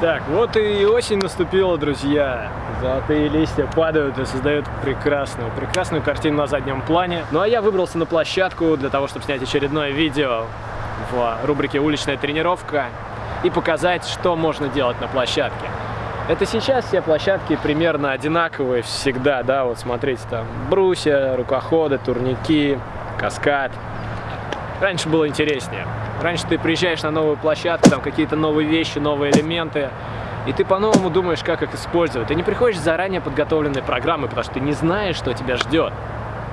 Так, вот и осень наступила, друзья. Золотые листья падают и создают прекрасную, прекрасную картину на заднем плане. Ну а я выбрался на площадку для того, чтобы снять очередное видео в рубрике «Уличная тренировка» и показать, что можно делать на площадке. Это сейчас все площадки примерно одинаковые всегда, да, вот смотрите, там брусья, рукоходы, турники, каскад. Раньше было интереснее. Раньше ты приезжаешь на новую площадку, там какие-то новые вещи, новые элементы, и ты по-новому думаешь, как их использовать. Ты не приходишь заранее подготовленной программой, потому что ты не знаешь, что тебя ждет.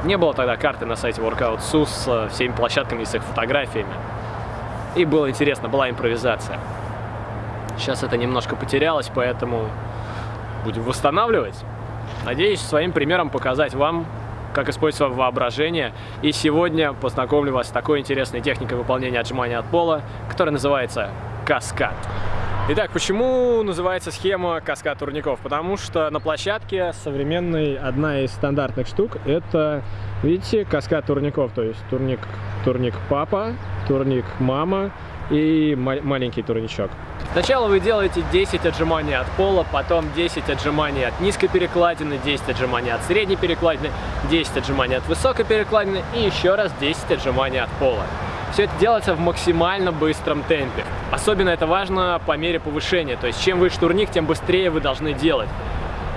Не было тогда карты на сайте Workout SUS с всеми площадками и с их фотографиями. И было интересно, была импровизация. Сейчас это немножко потерялось, поэтому будем восстанавливать. Надеюсь, своим примером показать вам, как использовать воображение. И сегодня познакомлю вас с такой интересной техникой выполнения отжимания от пола, которая называется каскад. Итак, почему называется схема каскад турников? Потому что на площадке современной одна из стандартных штук это, видите, каскад турников. То есть турник, турник папа, турник мама и маленький турничок. Сначала вы делаете 10 отжиманий от пола, потом 10 отжиманий от низкой перекладины, 10 отжиманий от средней перекладины, 10 отжиманий от высокой перекладины и еще раз 10 отжиманий от пола. Все это делается в максимально быстром темпе. Особенно это важно по мере повышения, то есть чем выше турник, тем быстрее вы должны делать.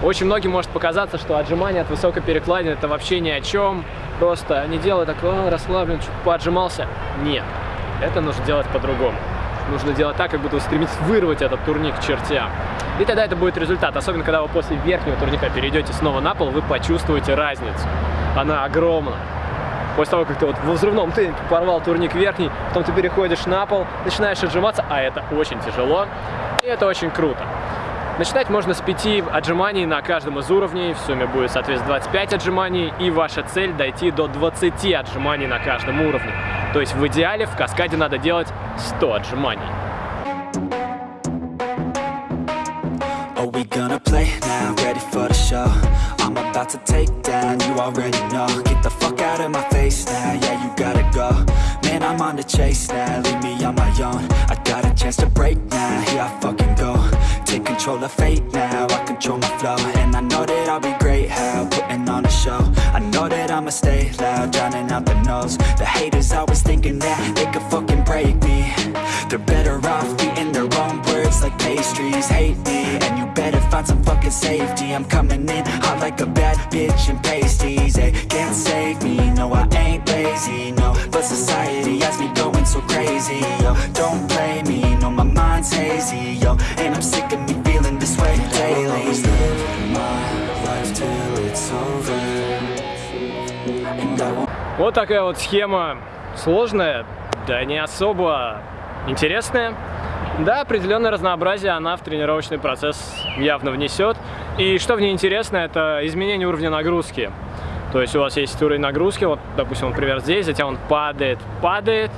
Очень многим может показаться, что отжимание от высокой перекладины это вообще ни о чем, просто не делай так, расслаблен, чуть поотжимался. Нет, это нужно делать по-другому. Нужно делать так, как будто стремиться вырвать этот турник к чертям. И тогда это будет результат. Особенно, когда вы после верхнего турника перейдете снова на пол, вы почувствуете разницу. Она огромна. После того, как ты вот в взрывном темпе порвал турник верхний, потом ты переходишь на пол, начинаешь отжиматься, а это очень тяжело, и это очень круто. Начинать можно с 5 отжиманий на каждом из уровней, в сумме будет, соответственно, 25 отжиманий, и ваша цель дойти до 20 отжиманий на каждом уровне. То есть в идеале в каскаде надо делать 100 отжиманий. I'm about to take down, you already know Get the fuck out of my face now, yeah, you gotta go Man, I'm on the chase now, leave me on my own I got a chance to break now, here I fucking go Take control of fate now, I control my flow And I know that I'll be great, how, putting on a show I know that I'ma stay loud, drowning out the noise. The haters always thinking that they could fucking break me. They're better off eating their own words like pastries. Hate me, and you better find some fucking safety. I'm coming in hot like a bad bitch in pasties. They can't save me, no I ain't lazy, no But society has me going so crazy, yo Don't play me, no my mind's hazy, yo And I'm sick of me Вот такая вот схема сложная, да не особо интересная. Да, определенное разнообразие она в тренировочный процесс явно внесет. И что в ней интересно, это изменение уровня нагрузки. То есть у вас есть уровень нагрузки, вот, допустим, например, здесь, затем он падает, падает,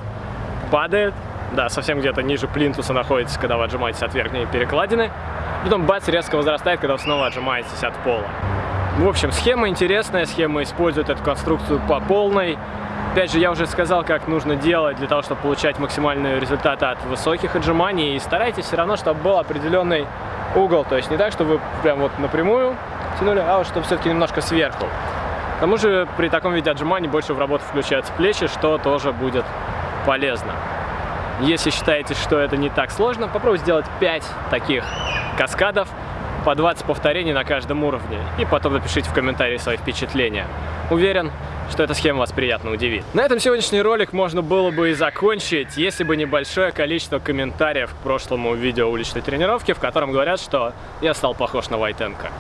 падает, да, совсем где-то ниже плинтуса находится, когда вы отжимаетесь от верхней перекладины. Потом бац, резко возрастает, когда вы снова отжимаетесь от пола. В общем, схема интересная, схема использует эту конструкцию по полной. Опять же, я уже сказал, как нужно делать для того, чтобы получать максимальные результаты от высоких отжиманий. И старайтесь все равно, чтобы был определенный угол. То есть не так, чтобы вы прям вот напрямую тянули, а вот чтобы все-таки немножко сверху. К тому же при таком виде отжиманий больше в работу включаются плечи, что тоже будет полезно. Если считаете, что это не так сложно, попробуйте сделать 5 таких каскадов по 20 повторений на каждом уровне. И потом напишите в комментарии свои впечатления. Уверен, что эта схема вас приятно удивит. На этом сегодняшний ролик можно было бы и закончить, если бы небольшое количество комментариев к прошлому видео уличной тренировки, в котором говорят, что я стал похож на Вайтенко.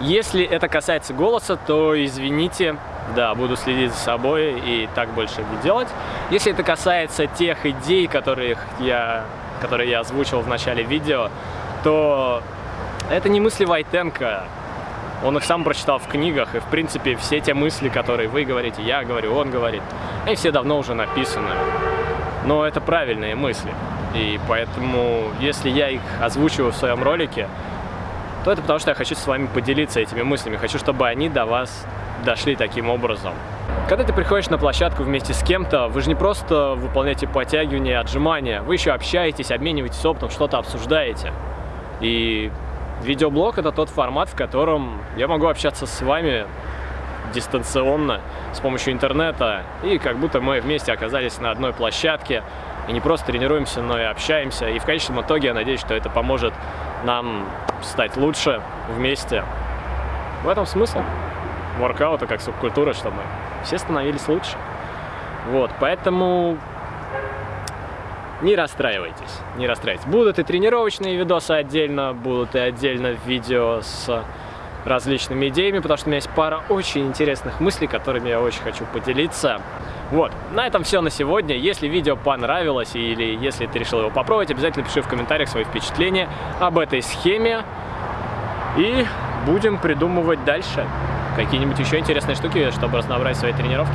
Если это касается голоса, то извините, да, буду следить за собой и так больше не делать. Если это касается тех идей, которых я, которые я озвучил в начале видео, то это не мысли Вайтенко. Он их сам прочитал в книгах, и, в принципе, все те мысли, которые вы говорите, я говорю, он говорит, они все давно уже написаны. Но это правильные мысли. И поэтому, если я их озвучиваю в своем ролике, то это потому, что я хочу с вами поделиться этими мыслями. Хочу, чтобы они до вас дошли таким образом. Когда ты приходишь на площадку вместе с кем-то, вы же не просто выполняете подтягивания, отжимания, вы еще общаетесь, обмениваетесь опытом, что-то обсуждаете. И видеоблог это тот формат, в котором я могу общаться с вами дистанционно с помощью интернета, и как будто мы вместе оказались на одной площадке, и не просто тренируемся, но и общаемся. И в конечном итоге я надеюсь, что это поможет нам стать лучше вместе. В этом смысл воркаута как субкультуры, чтобы все становились лучше. Вот, поэтому не расстраивайтесь, не расстраивайтесь. Будут и тренировочные видосы отдельно, будут и отдельно видео с различными идеями, потому что у меня есть пара очень интересных мыслей, которыми я очень хочу поделиться. Вот, на этом все на сегодня. Если видео понравилось или если ты решил его попробовать, обязательно пиши в комментариях свои впечатления об этой схеме. И будем придумывать дальше какие-нибудь еще интересные штуки, чтобы разнообразить свои тренировки.